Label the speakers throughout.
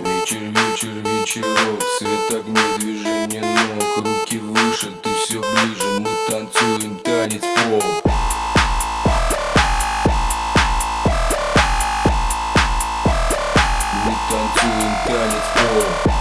Speaker 1: Вечер, вечер, вечерок, свет огней, движение ног Руки выше, ты все ближе, мы танцуем танец пол Мы танцуем танец пол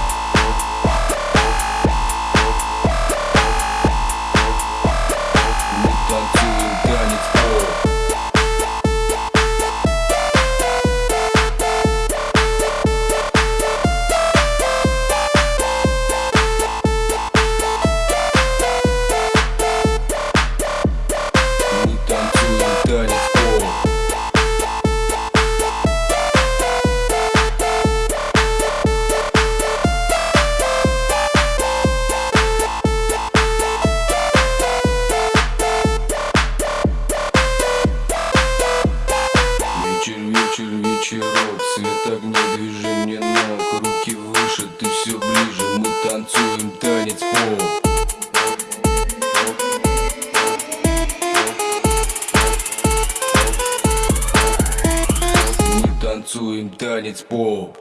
Speaker 1: танцуем танец поп.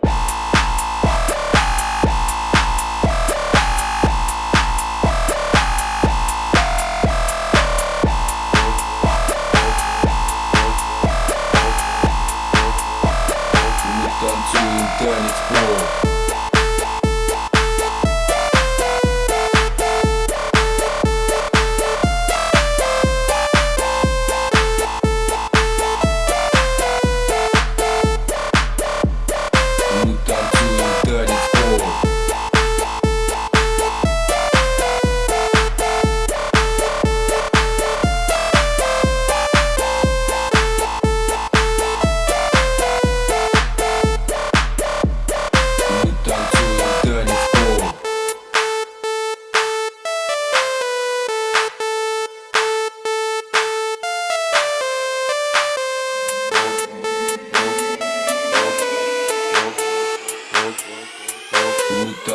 Speaker 1: Танцуем танец поп.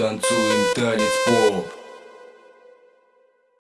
Speaker 1: танцуем танец пол